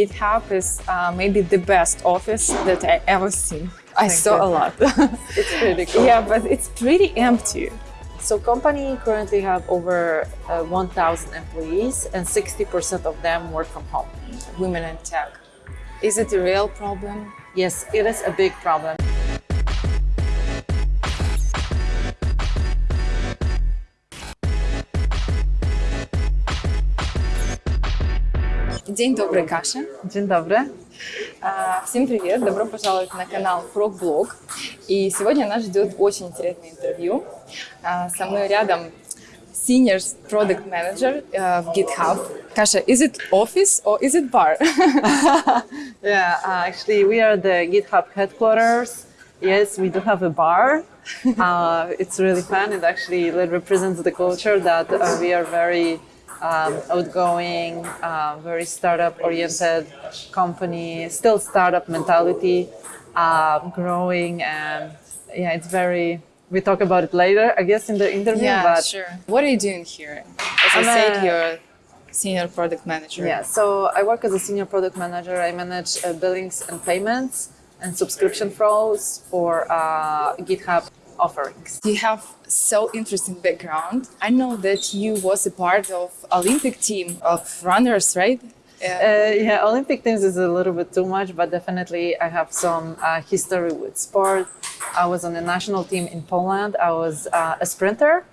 GitHub is uh, maybe the best office that I ever seen. I Thank saw you. a lot. It's pretty cool. yeah, but it's pretty empty. So company currently have over uh, 1,000 employees and 60% of them work from home. Women in tech. Is it a real problem? Yes, it is a big problem. День добрый, Каша. Dzień dobry. А, Всем привет, добро пожаловать на канал Frogblog. И сегодня нас ждет очень интересное интервью. А, Со мной рядом Senior Product Manager э, в GitHub. Каша, is it office or is it bar? Yeah, uh, actually we are the GitHub headquarters. Yes, we do have a bar. uh, it's really fun. It actually represents the culture that uh, we are very um, outgoing, uh, very startup-oriented company, still startup mentality, uh, growing, and yeah, it's very. We talk about it later, I guess, in the interview. yeah, but sure. What are you doing here? As I I'm said, a- you're Senior Product Manager. Yeah, so I work as a senior product manager. I manage uh, billings and payments and subscription flows for uh, GitHub offerings. You have so interesting background. I know that you was a part of Olympic team of runners, right? Uh, yeah, Olympic teams is a little bit too much, but definitely I have some uh, history with sport. I was on the national team in Poland. I was uh, a sprinter,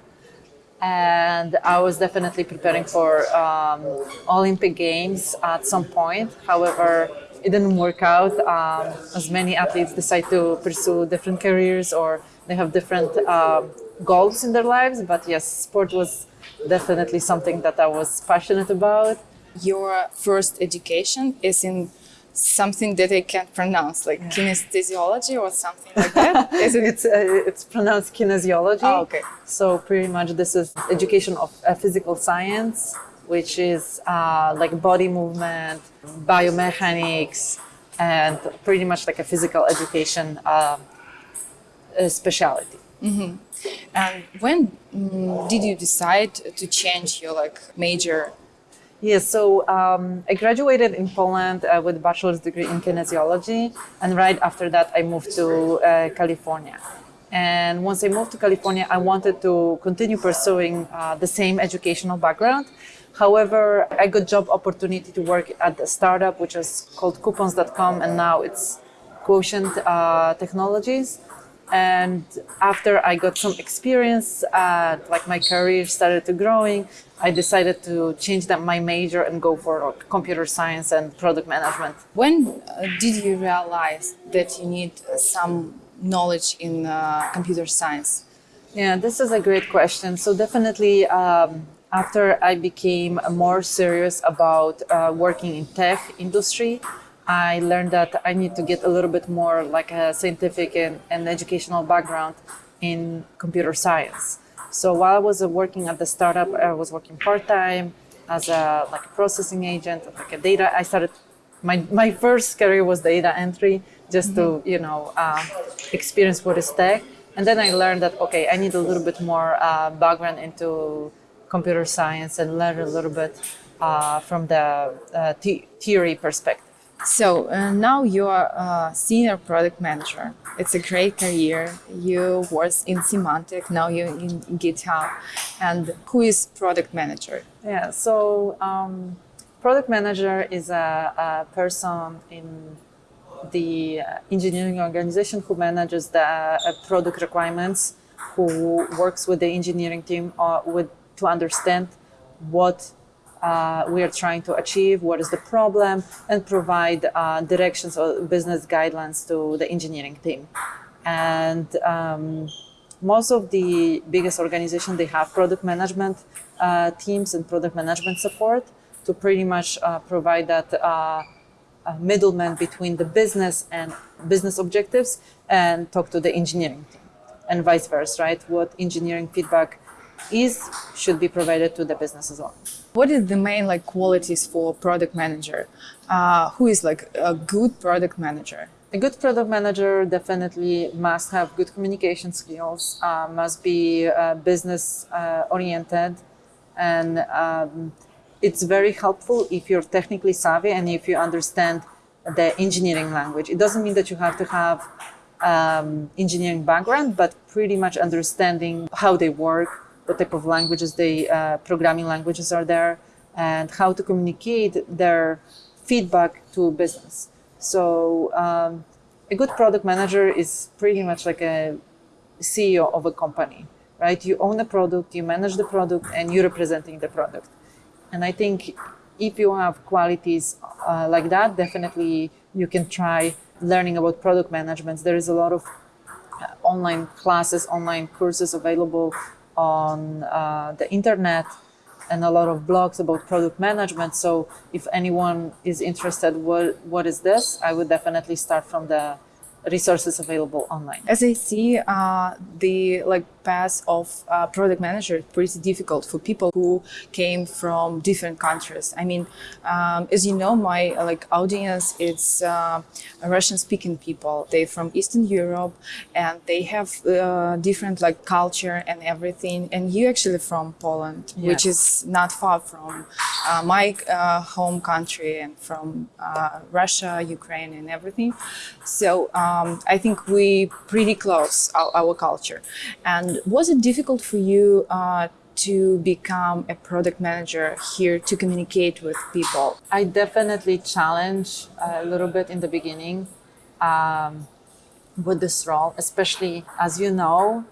and I was definitely preparing for um, Olympic Games at some point. However, it didn't work out. Um, as many athletes decide to pursue different careers or they have different um goals in their lives. But yes, sport was definitely something that I was passionate about. Your first education is in something that I can't pronounce, like kinesthesiology or something like that. Is it? It's uh, it's pronounced kinesiology. Oh, okay. So pretty much this is education of uh, physical science, which is uh, like body movement, biomechanics, and pretty much like a physical education uh, specialty. And when mm, did you decide to change your like major? Yes, so um, I graduated in Poland uh, with a bachelor's degree in kinesiology, and right after that, I moved to uh, California. And once I moved to California, I wanted to continue pursuing uh, the same educational background. However, I got job opportunity to work at a startup which is called Coupons.com, and now it's Quotient uh, Technologies. And after I got some experience, uh, like my career started to growing, I decided to change that my major and go for computer science and product management. When uh, did you realize that you need some knowledge in uh, computer science? Yeah, this is a great question. So definitely, um, after I became more serious about uh, working in tech industry, I learned that I need to get a little bit more like a scientific and, and educational background in computer science. So while I was uh, working at the startup, I was working part time as a like a processing agent, like a data. I started my my first career was data entry, just to you know uh, experience what is tech. And then I learned that okay, I need a little bit more uh, background into computer science and learn a little bit uh, from the uh, the theory perspective. So uh, now you are a senior product manager. It's a great career. You was in Symantec, now you're in GitHub. And who is product manager? Yeah, so um, product manager is a, a person in the engineering organization who manages the uh, product requirements, who works with the engineering team uh, with to understand what uh, we are trying to achieve, what is the problem, and provide uh, directions or business guidelines to the engineering team. And um, most of the biggest organizations, they have product management uh, teams and product management support to pretty much uh, provide that uh, middleman between the business and business objectives and talk to the engineering team and vice versa, right? What engineering feedback is should be provided to the business as well. What is the main like qualities for product manager? Uh, who is like a good product manager? A good product manager definitely must have good communication skills, uh, must be uh, business uh, oriented, and um, it's very helpful if you're technically savvy and if you understand the engineering language. It doesn't mean that you have to have um, engineering background, but pretty much understanding how they work, what type of languages they, uh, programming languages are there, and how to communicate their feedback to business. So um, a good product manager is pretty much like a CEO of a company, right? You own a product, you manage the product, and you're representing the product. And I think if you have qualities uh, like that, definitely you can try learning about product management. There is a lot of uh, online classes, online courses available on uh, the internet and a lot of blogs about product management. So if anyone is interested, what, what is this? I would definitely start from the resources available online. As I see, uh, the like path of uh, product manager is pretty difficult for people who came from different countries. I mean, um, as you know, my like audience it's uh, Russian-speaking people. They're from Eastern Europe, and they have uh, different like culture and everything. And you actually from Poland, which is not far from uh, my uh, home country and from uh, Russia, Ukraine, and everything. So um, I think we pretty close our, our culture. And was it difficult for you uh, to become a product manager here to communicate with people? I definitely challenge a little bit in the beginning um, with this role, especially as you know,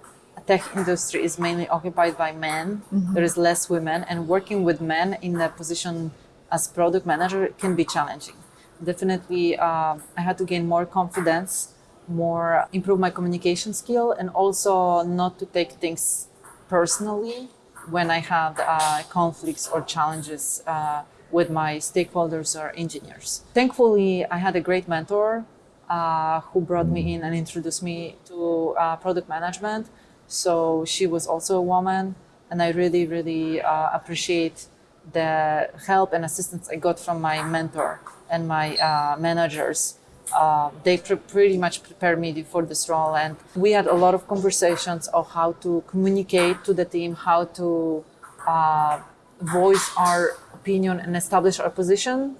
tech industry is mainly occupied by men. There is less women, and working with men in a position as product manager can be challenging. Definitely, uh, I had to gain more confidence, more improve my communication skill, and also not to take things personally when I had uh, conflicts or challenges uh, with my stakeholders or engineers. Thankfully, I had a great mentor uh, who brought me in and introduced me to uh, product management. So she was also a woman, and I really, really uh, appreciate the help and assistance I got from my mentor and my uh, managers. Uh, they pre- pretty much prepared me for this role, and we had a lot of conversations of how to communicate to the team, how to uh, voice our opinion and establish our position.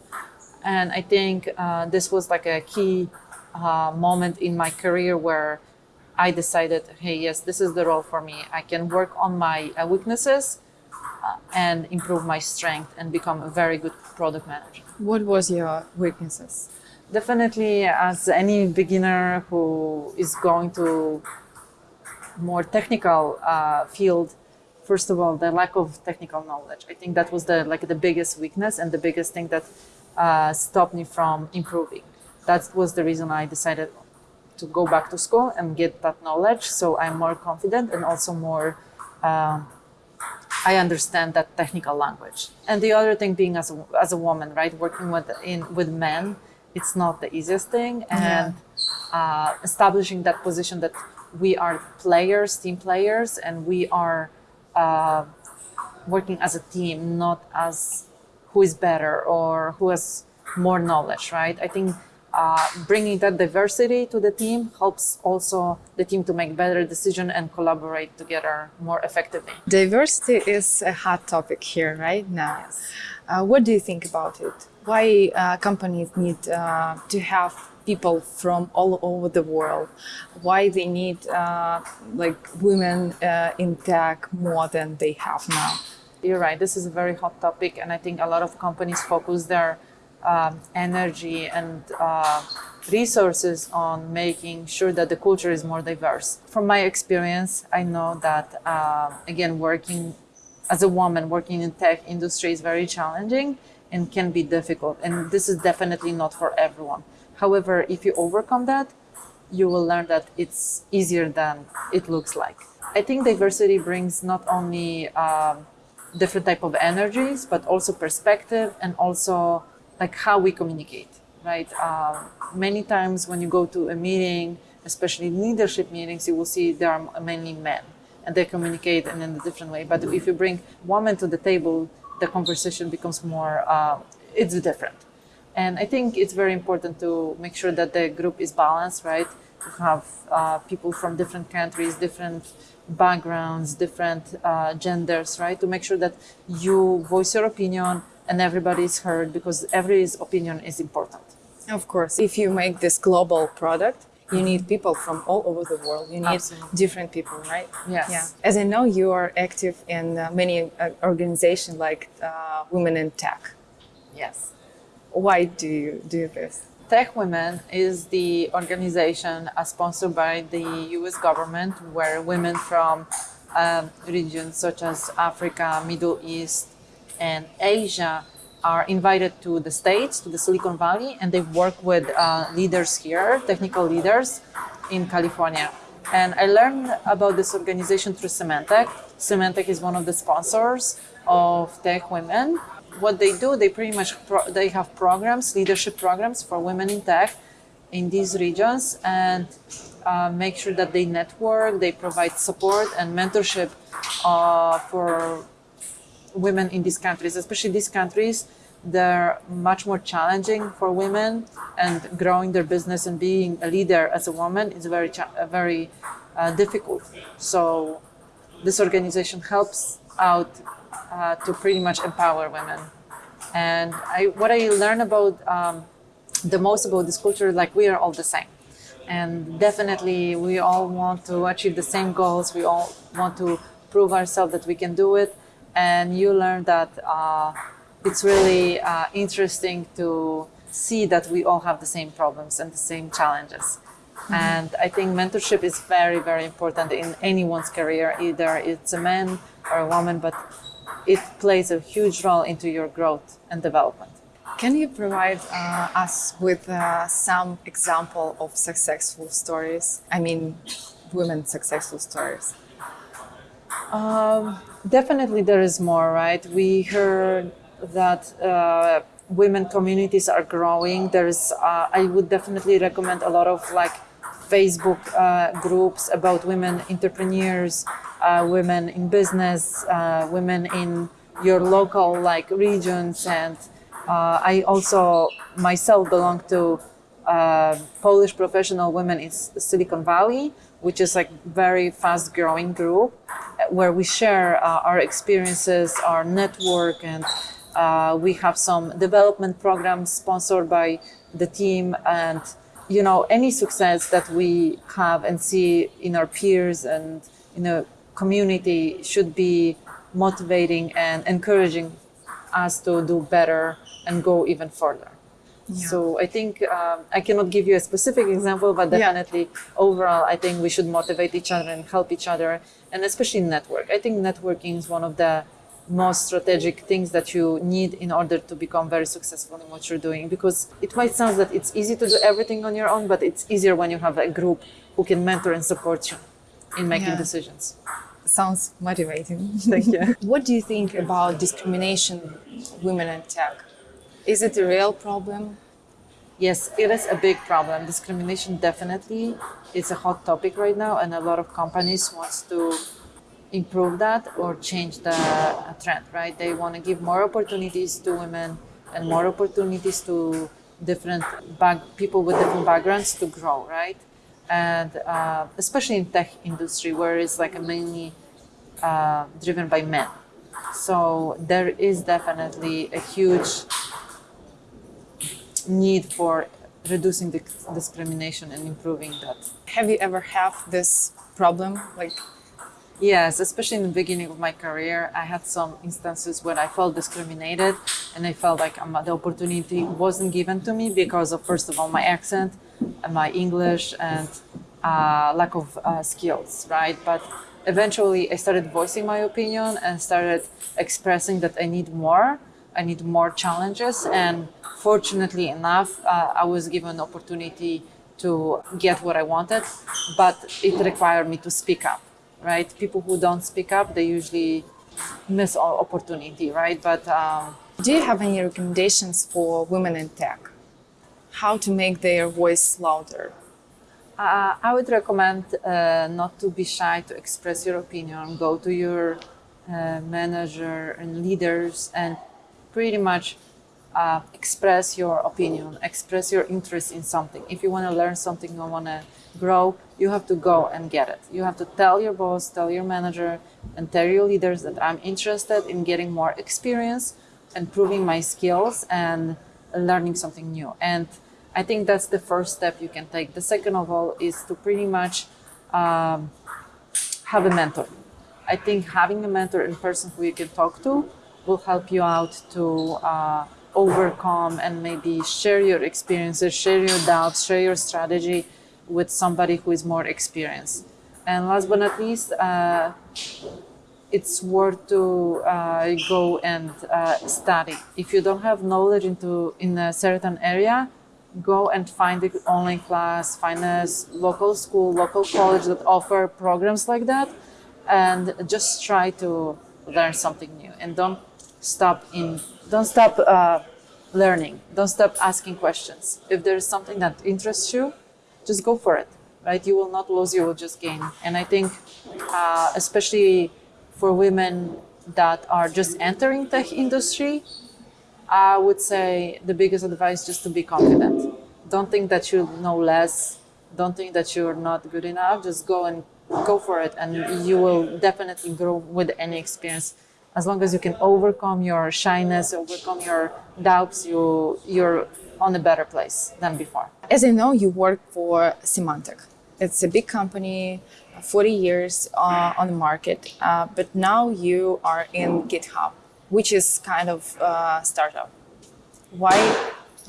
And I think uh, this was like a key uh, moment in my career where I decided, hey, yes, this is the role for me. I can work on my uh, weaknesses and improve my strength and become a very good product manager. What was your weaknesses? Definitely, as any beginner who is going to more technical uh, field, first of all, the lack of technical knowledge. I think that was the like the biggest weakness and the biggest thing that uh, stopped me from improving. That was the reason I decided to go back to school and get that knowledge, so I'm more confident and also more. um I understand that technical language. And the other thing being as a, as a woman, right, working with in with men, it's not the easiest thing, and uh, establishing that position that we are players, team players, and we are uh, working as a team, not as who is better or who has more knowledge, right? I think uh, bringing that diversity to the team helps also the team to make better decision and collaborate together more effectively. Diversity is a hot topic here right now. Uh, what do you think about it? Why uh, companies need uh, to have people from all over the world? Why they need uh, like women uh, in tech more than they have now? You're right. This is a very hot topic, and I think a lot of companies focus their um, energy and uh, resources on making sure that the culture is more diverse. From my experience, I know that uh, again, working as a woman working in tech industry is very challenging and can be difficult. And this is definitely not for everyone. However, if you overcome that, you will learn that it's easier than it looks like. I think diversity brings not only um, different type of energies, but also perspective and also like how we communicate, right? Um, many times when you go to a meeting, especially leadership meetings, you will see there are mainly men and they communicate in a different way. But if you bring women to the table, the conversation becomes more, uh, it's different. And I think it's very important to make sure that the group is balanced, right? To have uh, people from different countries, different backgrounds, different uh, genders, right? To make sure that you voice your opinion and everybody is heard because every opinion is important. Of course, if you make this global product, you need people from all over the world. You need Absolutely. different people, right? Yes. Yeah. As I know, you are active in uh, many uh, organizations like uh, Women in Tech. Yes. Why do you do this? Tech Women is the organization uh, sponsored by the US government where women from um, regions such as Africa, Middle East, and Asia are invited to the States, to the Silicon Valley, and they work with uh, leaders here, technical leaders in California. And I learned about this organization through Symantec. Symantec is one of the sponsors of Tech Women. What they do, they pretty much they have programs, leadership programs for women in tech in these regions, and uh, make sure that they network, they provide support and mentorship uh, for women in these countries, especially these countries, they're much more challenging for women, and growing their business and being a leader as a woman is very, uh, very uh, difficult. So, this organization helps out uh, to pretty much empower women. And I, what I learned about um, the most about this culture, is like we are all the same and definitely we all want to achieve the same goals we all want to prove ourselves that we can do it and you learn that uh, it's really uh, interesting to see that we all have the same problems and the same challenges and i think mentorship is very very important in anyone's career either it's a man or a woman but it plays a huge role into your growth and development Can you provide uh, us with uh, some example of successful stories? I mean, women successful stories. Um, definitely, there is more, right? We heard that uh, women communities are growing. There's, uh, I would definitely recommend a lot of like Facebook uh, groups about women entrepreneurs, women in business, women in your local like regions, and I also myself belong to uh, Polish professional women in Silicon Valley, which is like very fast growing group where we share uh, our experiences, our network, and uh, we have some development programs sponsored by the team. And you know, any success that we have and see in our peers and in the community should be motivating and encouraging us to do better and go even further. So I think um, I cannot give you a specific example, but Yeah. definitely overall, I think we should motivate each other and help each other, and especially network. I think networking is one of the most strategic things that you need in order to become very successful in what you're doing. Because it might sound that it's easy to do everything on your own, but it's easier when you have a group who can mentor and support you in making Yeah. decisions. Sounds motivating. Thank you. what do you think about discrimination women in tech? Is it a real problem? Yes, it is a big problem. Discrimination definitely is a hot topic right now, and a lot of companies wants to improve that or change the trend. Right? They want to give more opportunities to women and more opportunities to different back, people with different backgrounds to grow. Right? And uh, especially in tech industry, where it's like mainly uh, driven by men. So there is definitely a huge need for reducing the discrimination and improving that. Have you ever had this problem? Like, Yes, especially in the beginning of my career, I had some instances where I felt discriminated and I felt like um, the opportunity wasn't given to me because of, first of all, my accent, and my English, and uh, lack of uh, skills, right? But eventually I started voicing my opinion and started expressing that I need more. I need more challenges. And fortunately enough, uh, I was given opportunity to get what I wanted, but it required me to speak up right? People who don't speak up, they usually miss all opportunity, right? But um, do you have any recommendations for women in tech? How to make their voice louder? uh, I would recommend uh, not to be shy to express your opinion. Go to your uh, manager and leaders and pretty much uh, express your opinion, express your interest in something. If you want to learn something, you want to grow, you have to go and get it. You have to tell your boss, tell your manager, and tell your leaders that I'm interested in getting more experience improving my skills and learning something new. And I think that's the first step you can take. The second of all is to pretty much um, have a mentor. I think having a mentor in person who you can talk to will help you out to uh, overcome and maybe share your experiences, share your doubts, share your strategy with somebody who is more experienced. And last but not least, uh, it's worth to uh, go and uh, study. If you don't have knowledge into in a certain area, go and find the online class, find a local school, local college that offer programs like that, and just try to learn something new. And don't stop in, don't stop uh, learning. Don't stop asking questions. If there is something that interests you, just go for it. Right? You will not lose. You will just gain. And I think, uh, especially for women that are just entering the industry, I would say the biggest advice just to be confident. Don't think that you know less. Don't think that you're not good enough. Just go and go for it, and you will definitely grow with any experience. As long as you can overcome your shyness, overcome your doubts, you you're on a better place than before. As I know, you work for Symantec. It's a big company, 40 years uh, on the market, uh, but now you are in GitHub, which is kind of a startup. Why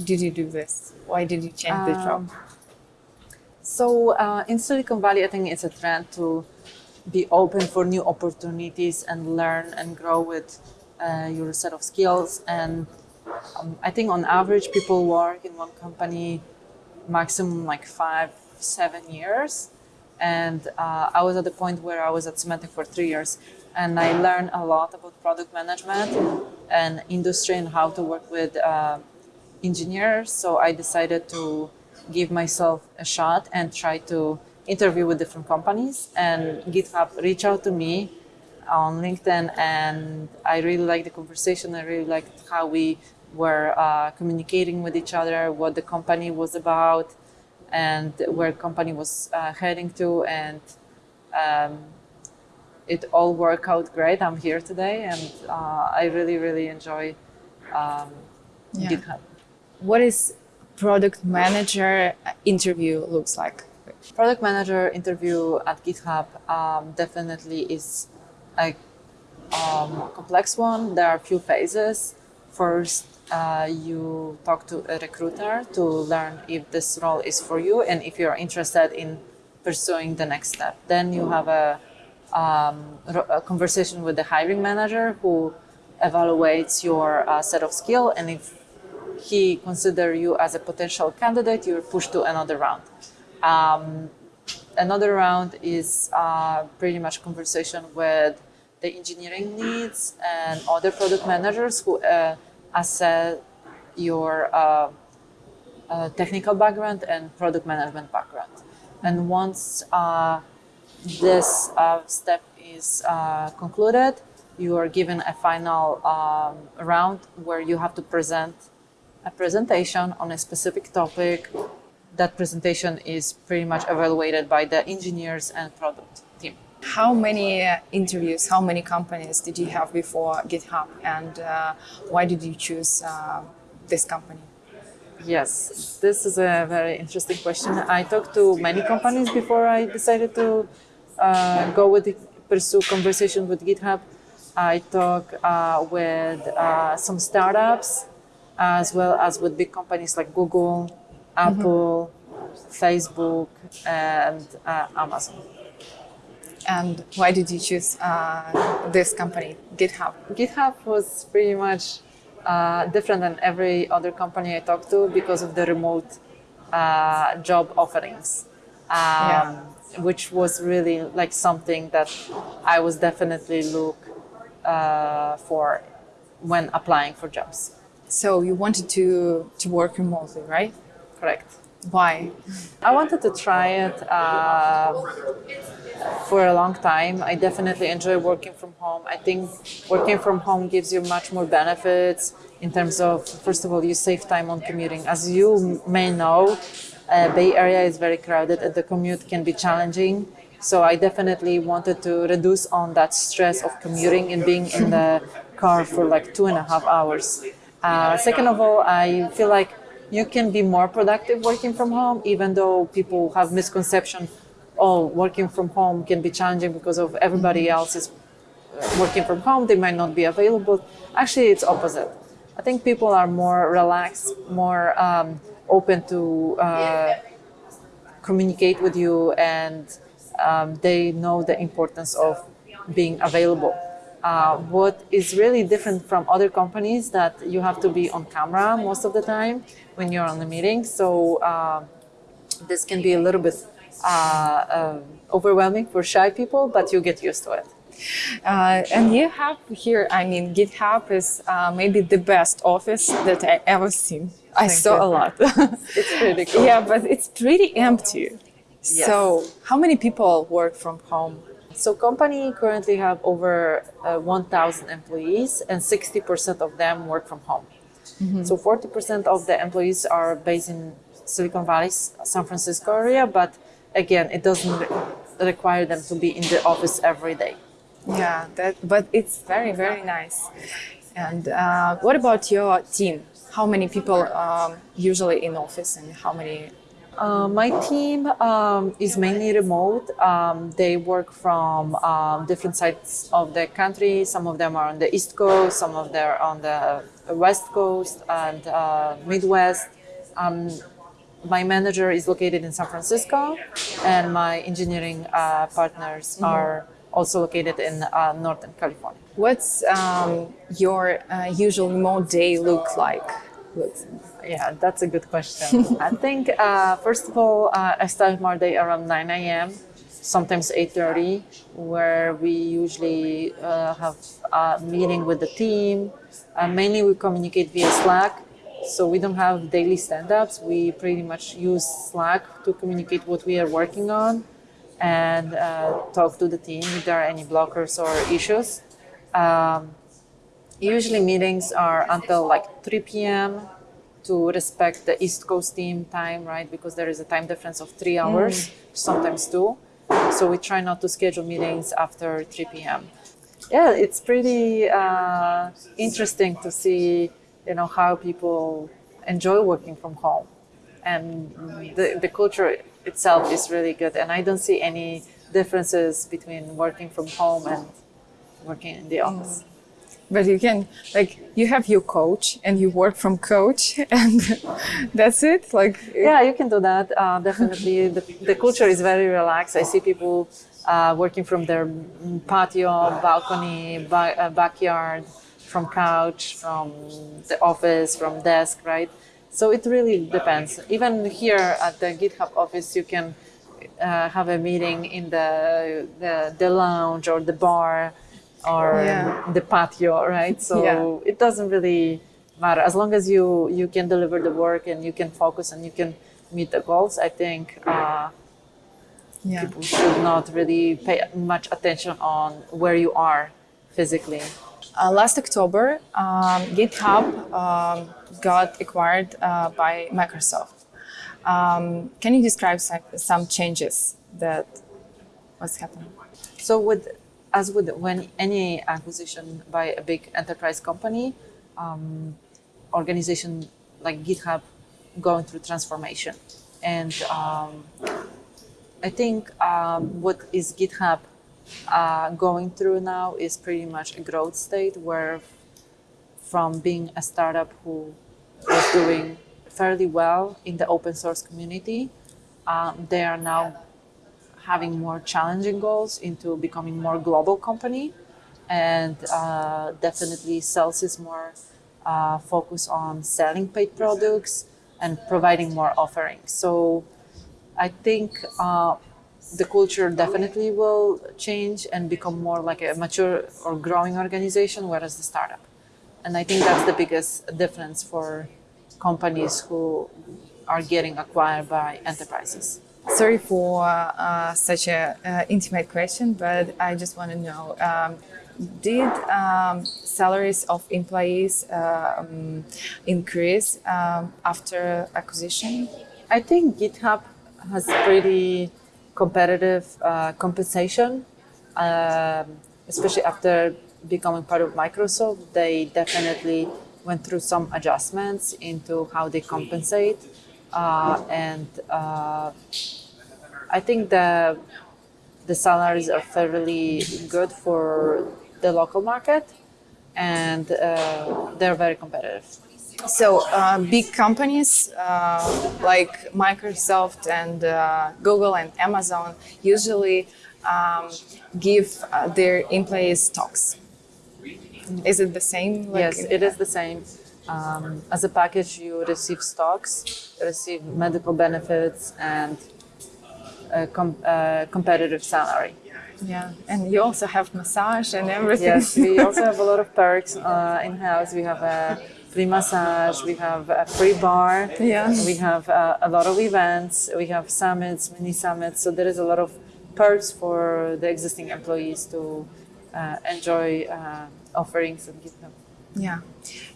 did you do this? Why did you change the job? Um, So uh, in Silicon Valley, I think it's a trend to be open for new opportunities and learn and grow with uh, your set of skills. And um, I think on average, people work in one company maximum like five, seven years. And uh, I was at the point where I was at Symantec for three years, and I learned a lot about product management and industry and how to work with uh, engineers. So I decided to give myself a shot and try to interview with different companies. And GitHub reached out to me on LinkedIn, and I really liked the conversation. I really liked how we were uh, communicating with each other, what the company was about, and where company was uh, heading to. And um, it all worked out great. I'm here today, and uh, I really, really enjoy um, Yeah. GitHub. What is product manager interview looks like? Product manager interview at GitHub um, definitely is a um, complex one. There are a few phases. First, uh, you talk to a recruiter to learn if this role is for you and if you're interested in pursuing the next step. Then you have a, um, a conversation with the hiring manager who evaluates your uh, set of skill and if he considers you as a potential candidate, you're pushed to another round. Um, another round is uh, pretty much conversation with the engineering leads and other product managers who uh, assess your uh, uh, technical background and product management background. And once uh, this uh, step is concluded, you are given a final um, round where you have to present a presentation on a specific topic. That presentation is pretty much evaluated by the engineers and product team. How many uh, interviews, how many companies did you have before GitHub, and uh, why did you choose uh, this company? Yes, this is a very interesting question. I talked to many companies before I decided to uh, go with the, pursue conversation with GitHub. I talk uh, with uh, some startups as well as with big companies like Google, Apple, Facebook, and uh, Amazon. And why did you choose uh, this company, GitHub? GitHub was pretty much uh, different than every other company I talked to because of the remote uh, job offerings, um, Yeah. which was really like something that I was definitely look uh, for when applying for jobs. So you wanted to to work remotely, right? Correct. Why? I wanted to try it uh, for a long time. I definitely enjoy working from home. I think working from home gives you much more benefits in terms of, first of all, you save time on commuting. As you may know, uh, Bay Area is very crowded and the commute can be challenging. So I definitely wanted to reduce on that stress of commuting and being in the car for like two and a half hours. Uh, second of all, I feel like you can be more productive working from home, even though people have misconception, oh, working from home can be challenging because of everybody else is uh, working from home, they might not be available. Actually, it's opposite. I think people are more relaxed, more um, open to uh, communicate with you, and um, they know the importance of being available. Uh, what is really different from other companies that you have to be on camera most of the time when you're on the meeting. So uh, this can be a little bit uh, uh overwhelming for shy people, but you get used to it. Uh, and you have here, I mean, GitHub is uh, maybe the best office that I ever seen. I Thank saw you. a lot. It's pretty cool. yeah, but it's pretty empty. Yes. So, how many people work from home? So company currently have over uh, 1,000 employees and 60% of them work from home. So 40% of the employees are based in Silicon Valley, San Francisco area, but again, it doesn't re- require them to be in the office every day. Yeah, that. But it's very, very nice. And uh, what about your team? How many people um, usually in office, and how many? Uh, my team um, is mainly remote. Um, they work from um, different sides of the country. Some of them are on the East Coast, some of them are on the West Coast and uh, Midwest. Um, my manager is located in San Francisco, and my engineering uh, partners are also located in uh, Northern California. What's um, your uh, usual remote day look like? Yeah, that's a good question. I think uh, first of all, uh, I start my day around 9 a.m. Sometimes 8:30, where we usually uh, have a meeting with the team. Uh, mainly, we communicate via Slack, so we don't have daily stand-ups. We pretty much use Slack to communicate what we are working on and uh, talk to the team if there are any blockers or issues. Um, usually meetings are until like 3 p.m to respect the east coast team time right? Because there is a time difference of three hours sometimes two. So we try not to schedule meetings after 3 p.m yeah it's pretty uh, interesting to see you know how people enjoy working from home. And the, the culture itself is really good and i don't see any differences between working from home and working in the office But you can like you have your coach and you work from coach and that's it. Like yeah you can do that uh, definitely. The, the culture is very relaxed. I see people uh, working from their patio balcony ba- uh, backyard from couch from the office from desk right? So it really depends. Even here at the github office you can uh, have a meeting in the, the the lounge or the bar or Yeah. the patio right so Yeah. it doesn't really matter as long as you you can deliver the work and you can focus and you can meet the goals i think uh, yeah. people should not really pay much attention on where you are physically Uh, last October, um, GitHub um, got acquired uh, by Microsoft. Um, can you describe some, some changes that what's happening? so with as with when any acquisition by a big enterprise company um, organization like github going through transformation. And um, i think um, what is github uh, going through now is pretty much a growth state where from being a startup who was doing fairly well in the open source community um, they are now having more challenging goals into becoming more global company. And uh, definitely sales is more uh, focused on selling paid products and providing more offerings. So i think uh, the culture definitely will change and become more like a mature or growing organization whereas the startup. And i think that's the biggest difference for companies who are getting acquired by enterprises Sorry for uh, such a uh, intimate question, but I just want to know: um, Did um, salaries of employees um, increase um, after acquisition? I think GitHub has pretty competitive uh, compensation, um, especially after becoming part of Microsoft. They definitely went through some adjustments into how they compensate, and uh, I think the the salaries are fairly good for the local market, and uh, they're very competitive. So uh, big companies uh, like Microsoft and uh, Google and Amazon usually um, give uh, their employees stocks. Is it the same? like yes, it is the same. Um, as a package, you receive stocks, receive medical benefits, and a com- uh, competitive salary. Yeah, and you also have massage and everything. Yes, we also have a lot of perks uh, in house. We have a free massage, we have a free bar, Yeah. we have uh, a lot of events, we have summits, mini summits. So there is a lot of perks for the existing employees to uh, enjoy uh, offerings and give them. Yeah,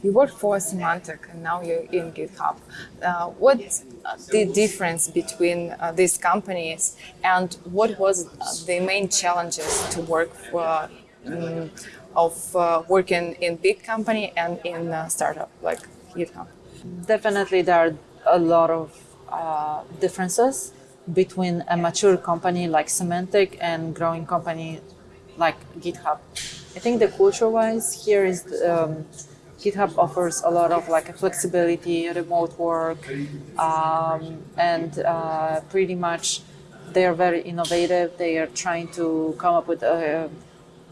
you worked for Symantec and now you're in GitHub. Uh, what's the difference between uh, these companies and what was the main challenges to work for, mm, of uh, working in big company and in startup like GitHub? Definitely, there are a lot of uh, differences between a mature company like Symantec and growing company like GitHub. I think the culture-wise here is um, GitHub offers a lot of like flexibility, remote work, um, and uh, pretty much they are very innovative. They are trying to come up with uh,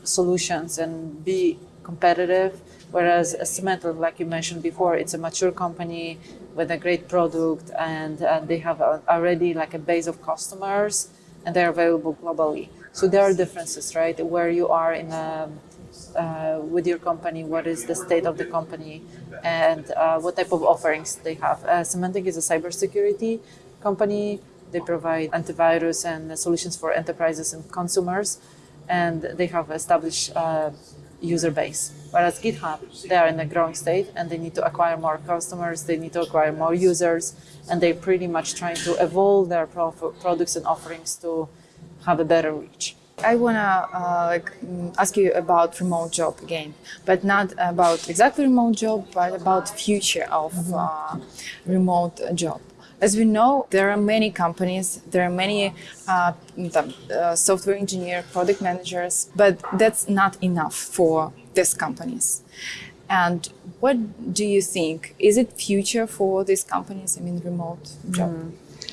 solutions and be competitive. Whereas Symantec, like you mentioned before, it's a mature company with a great product, and uh, they have a, already like a base of customers, and they're available globally. So there are differences, right? Where you are in a, uh, with your company, what is the state of the company, and uh, what type of offerings they have. Uh, Symantec is a cybersecurity company. They provide antivirus and solutions for enterprises and consumers, and they have established uh, user base. Whereas GitHub, they are in a growing state and they need to acquire more customers, they need to acquire more users, and they're pretty much trying to evolve their pro- products and offerings to have a better reach. I wanna uh, like mm, ask you about remote job again, but not about exactly remote job, but about future of uh, remote job. As we know, there are many companies, there are many uh, the, uh, software engineer, product managers, but that's not enough for these companies. And what do you think? Is it future for these companies? I mean, remote job.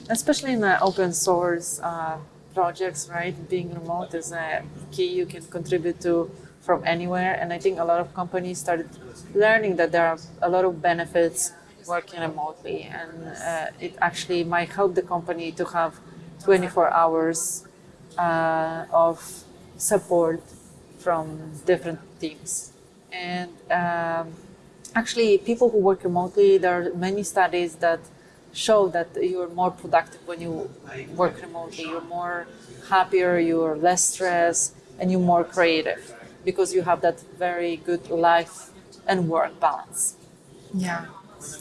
especially in the open source uh, projects, right? Being remote is a key you can contribute to from anywhere. And I think a lot of companies started learning that there are a lot of benefits working remotely, and uh, it actually might help the company to have 24 hours uh, of support from different teams. And um, actually, people who work remotely, there are many studies that show that you're more productive when you work remotely. You're more happier, you're less stressed, and you're more creative because you have that very good life and work balance. Yeah.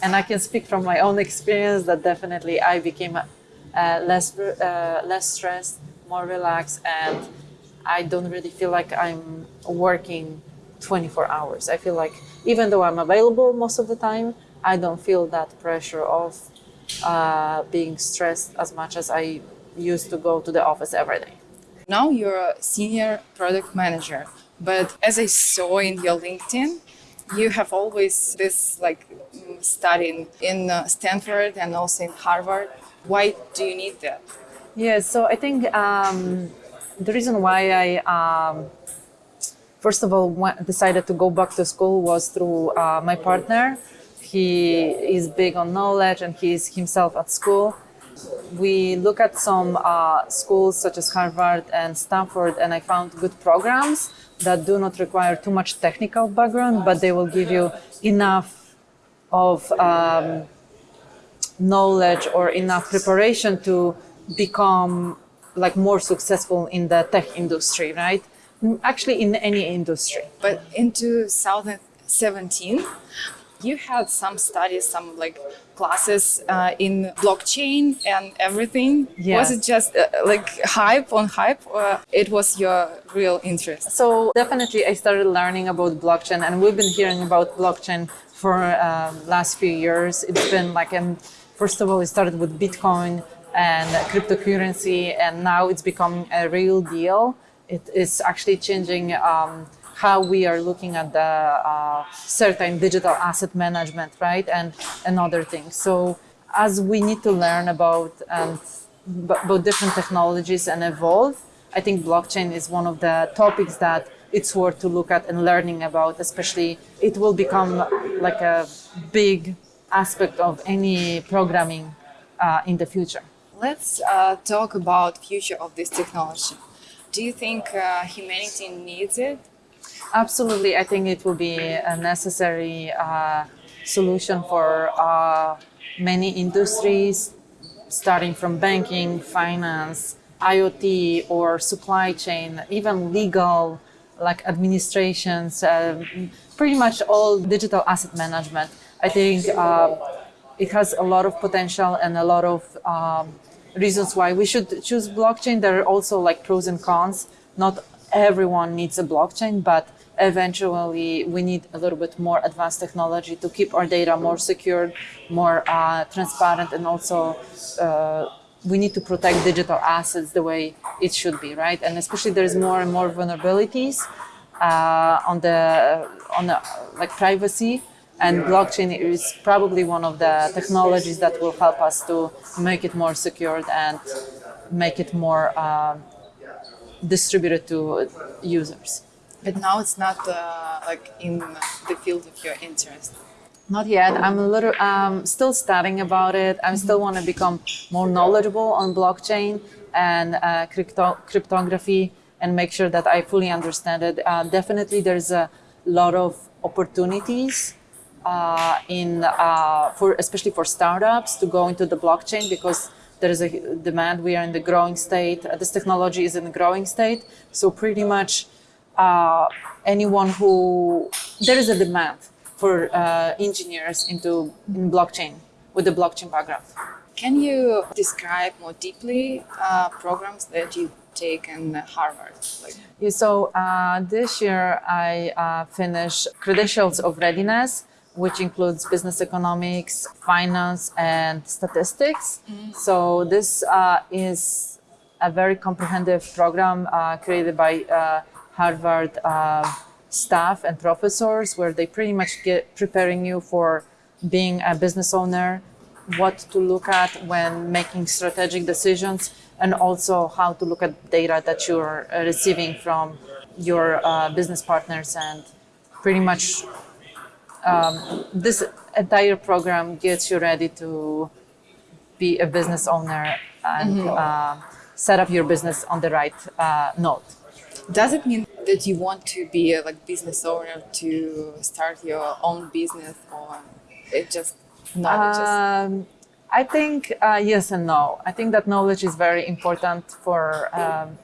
And I can speak from my own experience that definitely I became uh, less uh, less stressed, more relaxed, and I don't really feel like I'm working 24 hours. I feel like even though I'm available most of the time, I don't feel that pressure of uh, being stressed as much as I used to go to the office every day. Now you're a senior product manager, but as I saw in your LinkedIn, you have always this like mm, studying in uh, Stanford and also in Harvard. Why do you need that? Yeah, so I think um, the reason why I, um, first of all, decided to go back to school was through uh, my partner. He is big on knowledge and he's himself at school. We look at some uh, schools such as Harvard and Stanford, and I found good programs that do not require too much technical background, but they will give you enough of um, knowledge or enough preparation to become like more successful in the tech industry, right? Actually, in any industry. But into 2017, you had some studies, some like classes uh, in blockchain and everything. Yes. Was it just uh, like hype on hype, or it was your real interest? So definitely, I started learning about blockchain, and we've been hearing about blockchain for um, last few years. It's been like, um, first of all, it started with Bitcoin and cryptocurrency, and now it's becoming a real deal. It is actually changing um, how we are looking at the uh, certain digital asset management, right, and and other things. So as we need to learn about about different technologies and evolve, I think blockchain is one of the topics that it's worth to look at and learning about. Especially, it will become like a big aspect of any programming uh, in the future. Let's uh, talk about future of this technology. Do you think uh, humanity needs it? Absolutely, I think it will be a necessary uh, solution for uh, many industries, starting from banking, finance, IoT, or supply chain, even legal, like administrations, uh, pretty much all digital asset management. I think uh, it has a lot of potential and a lot of um, reasons why we should choose blockchain. There are also like pros and cons. Not everyone needs a blockchain, but eventually we need a little bit more advanced technology to keep our data more secure, more uh, transparent, and also uh, we need to protect digital assets the way it should be, right? And especially there's more and more vulnerabilities uh, on the on the like privacy. And blockchain is probably one of the technologies that will help us to make it more secured and make it more uh, distributed to users. But now it's not uh, like in the field of your interest. Not yet. I'm a little um, still studying about it. I still want to become more knowledgeable on blockchain and uh, crypto- cryptography and make sure that I fully understand it. Uh, definitely, there's a lot of opportunities uh, in uh, for especially for startups to go into the blockchain because there is a demand. We are in the growing state. Uh, this technology is in the growing state. So pretty much uh, anyone who there is a demand for uh, engineers into in blockchain with the blockchain background. Can you describe more deeply uh, programs that you take in Harvard? Like, Yeah, So uh, this year I uh, finished Credentials of Readiness, which includes business economics, finance, and statistics. So this uh, is a very comprehensive program uh, created by uh, Harvard uh, staff and professors, where they pretty much get preparing you for being a business owner, what to look at when making strategic decisions, and also how to look at data that you're uh, receiving from your uh, business partners. And pretty much um, this entire program gets you ready to be a business owner and uh, set up your business on the right uh, note. does it mean that you want to be a like business owner to start your own business, or it just knowledge? Um, I think uh, yes and no. I think that knowledge is very important for um,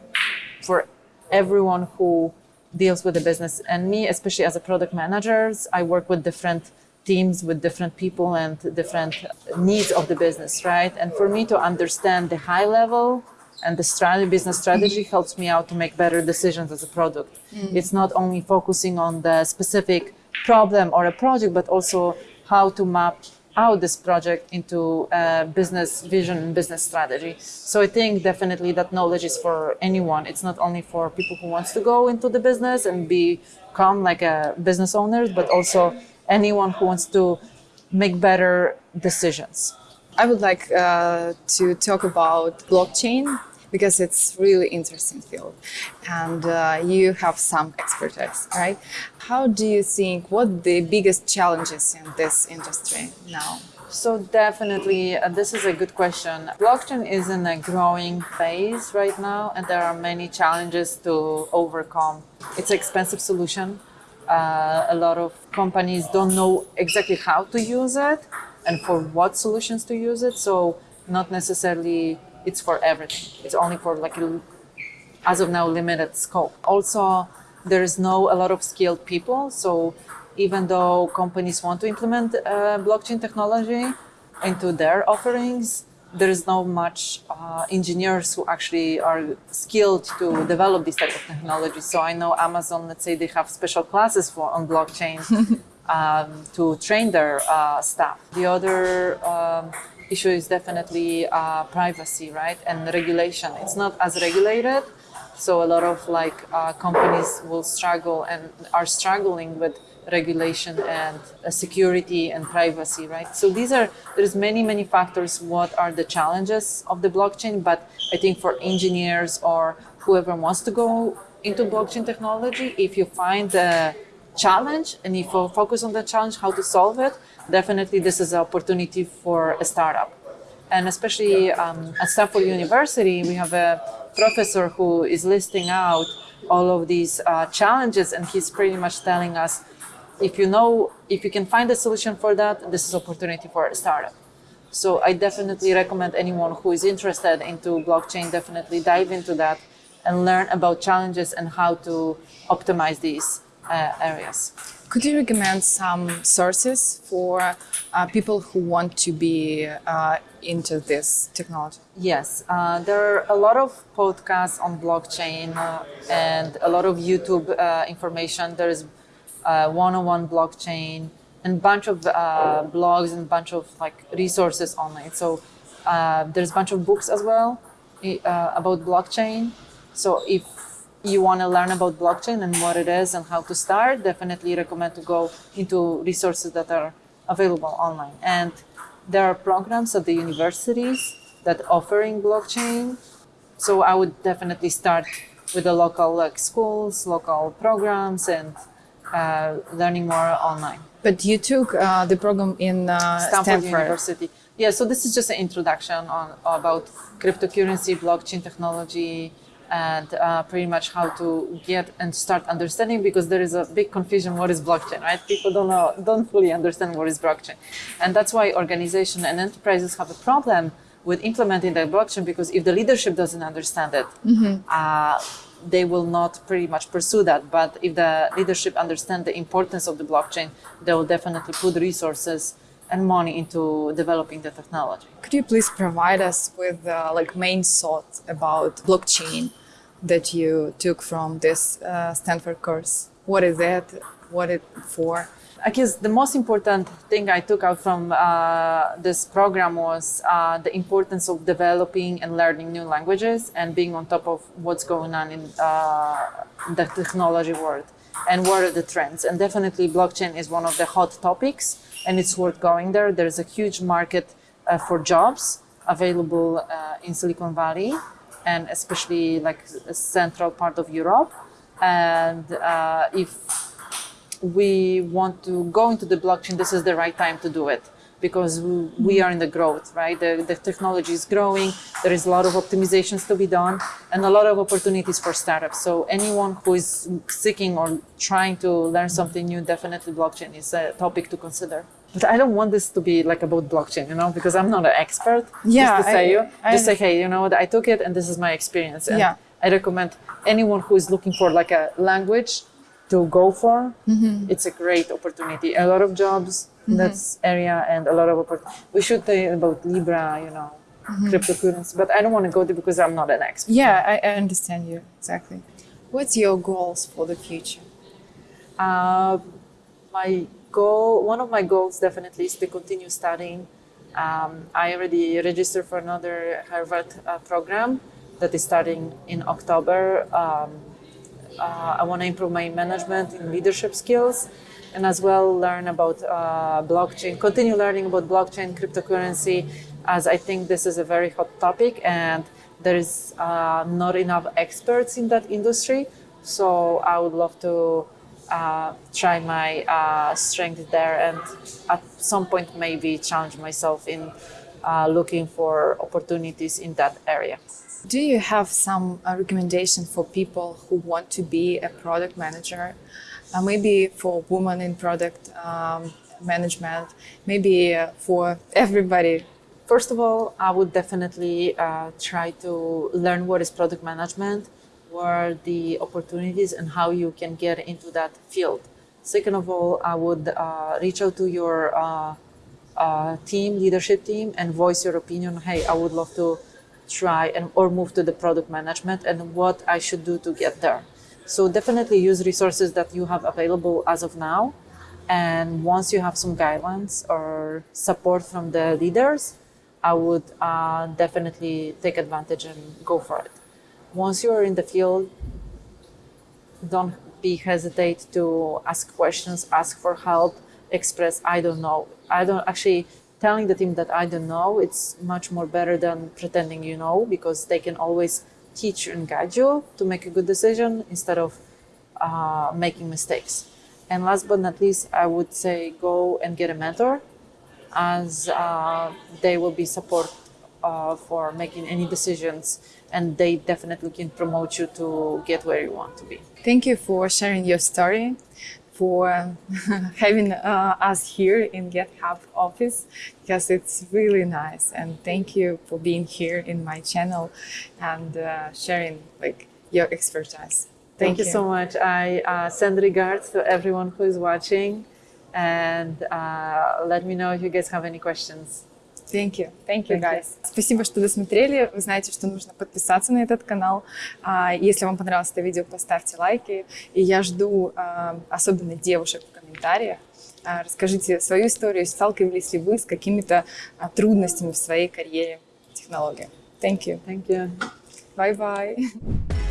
for everyone who deals with the business. And me, especially as a product manager, I work with different teams, with different people, and different needs of the business, right? And for me to understand the high level and the strategy, business strategy helps me out to make better decisions as a product. Mm. It's not only focusing on the specific problem or a project, but also how to map out this project into a business vision and business strategy. So I think definitely that knowledge is for anyone. It's not only for people who wants to go into the business and become like a business owners, but also anyone who wants to make better decisions. I would like uh, to talk about blockchain because it's really interesting field, and uh, you have some expertise, right? How do you think? What the biggest challenges in this industry now? So definitely, uh, this is a good question. Blockchain is in a growing phase right now, and there are many challenges to overcome. It's an expensive solution. Uh, a lot of companies don't know exactly how to use it and for what solutions to use it. So not necessarily it's for everything. It's only for like as of now limited scope. Also, there is no a lot of skilled people, so even though companies want to implement uh, blockchain technology into their offerings, there is not much uh, engineers who actually are skilled to develop this type of technology. So I know Amazon, let's say they have special classes for on blockchain um, to train their uh, staff. The other um, issue is definitely uh, privacy, right, and regulation. It's not as regulated, so a lot of like uh, companies will struggle and are struggling with regulation and uh, security and privacy, right? So these are, there's many, many factors. What are the challenges of the blockchain? But I think for engineers or whoever wants to go into blockchain technology, if you find the challenge and if you focus on the challenge, how to solve it, definitely this is an opportunity for a startup. And especially um, at Stanford University, we have a professor who is listing out all of these uh, challenges and he's pretty much telling us if you know, if you can find a solution for that, this is opportunity for a startup. So I definitely recommend anyone who is interested into blockchain, definitely dive into that and learn about challenges and how to optimize these areas. Could you recommend some sources for uh, people who want to be uh, into this technology? Yes, uh, there are a lot of podcasts on blockchain uh, and a lot of YouTube uh, information. There is uh, one-on-one blockchain and bunch of uh, blogs and bunch of like resources online. So uh, there's a bunch of books as well uh, about blockchain. So if you want to learn about blockchain and what it is and how to start, definitely recommend to go into resources that are available online. And there are programs at the universities that offering blockchain. So I would definitely start with the local like schools, local programs, and uh, learning more online. But you took uh, the program in uh, Stanford, Stanford, University. Yeah, so this is just an introduction on about cryptocurrency, blockchain technology, and uh, pretty much how to get and start understanding because there is a big confusion what is blockchain, right? People don't know, don't fully understand what is blockchain, and that's why organizations and enterprises have a problem with implementing the blockchain because if the leadership doesn't understand it, mm-hmm. uh, they will not pretty much pursue that. But if the leadership understand the importance of the blockchain, they will definitely put resources and money into developing the technology. Could you please provide us with uh, like main thoughts about blockchain that you took from this uh, Stanford course? What is it? What it for? I guess the most important thing I took out from uh, this program was uh, the importance of developing and learning new languages and being on top of what's going on in uh, the technology world and what are the trends. And definitely blockchain is one of the hot topics and it's worth going there. There's a huge market uh, for jobs available uh, in Silicon Valley and especially like central part of Europe. And uh, if we want to go into the blockchain, this is the right time to do it because we are in the growth, right? The, the technology is growing. There is a lot of optimizations to be done and a lot of opportunities for startups. So anyone who is seeking or trying to learn something new, definitely blockchain is a topic to consider. But I don't want this to be like about blockchain, you know, because I'm not an expert. Yeah, just to say I, you, I, just say, hey, you know what, I took it and this is my experience. And yeah. I recommend anyone who is looking for like a language to go for, mm-hmm. it's a great opportunity. A lot of jobs mm-hmm. in that area and a lot of opportunities. We should say about Libra, you know, mm-hmm. cryptocurrency, but I don't want to go there because I'm not an expert. Yeah, I, I understand you exactly. What's your goals for the future? Uh, my goal, one of my goals definitely is to continue studying. Um, I already registered for another Harvard uh, program that is starting in October. Um, uh, I want to improve my management and leadership skills and as well learn about uh, blockchain, continue learning about blockchain, cryptocurrency, as I think this is a very hot topic and there is uh, not enough experts in that industry. So I would love to uh, try my uh, strength there and at some point maybe challenge myself in uh, looking for opportunities in that area. Do you have some uh, recommendation for people who want to be a product manager? Uh, maybe for women in product um, management, maybe uh, for everybody. First of all, I would definitely uh, try to learn what is product management, are the opportunities and how you can get into that field. Second of all, I would uh, reach out to your uh, uh, team, leadership team, and voice your opinion. Hey, I would love to try and or move to the product management, and what I should do to get there. So definitely use resources that you have available as of now. And once you have some guidelines or support from the leaders, I would uh, definitely take advantage and go for it. Once you are in the field, don't be hesitate to ask questions, ask for help, express I don't know. I don't actually telling the team that I don't know. It's much more better than pretending you know because they can always teach and guide you to make a good decision instead of uh, making mistakes. And last but not least, I would say go and get a mentor as uh, they will be support uh, for making any decisions and they definitely can promote you to get where you want to be. Thank you for sharing your story, for having uh, us here in GitHub office because it's really nice. And thank you for being here in my channel and uh, sharing like your expertise. Thank, you. so much. I uh, send regards to everyone who is watching and uh, let me know if you guys have any questions. Thank you. Thank you, guys. Спасибо, что досмотрели. Вы знаете, что нужно подписаться на этот канал. А, Если вам понравилось это видео, поставьте лайки. И я жду а, особенно девушек в комментариях. А, Расскажите свою историю, сталкивались ли вы с какими-то трудностями в своей карьере технологии. Thank you. Thank you. Bye-bye.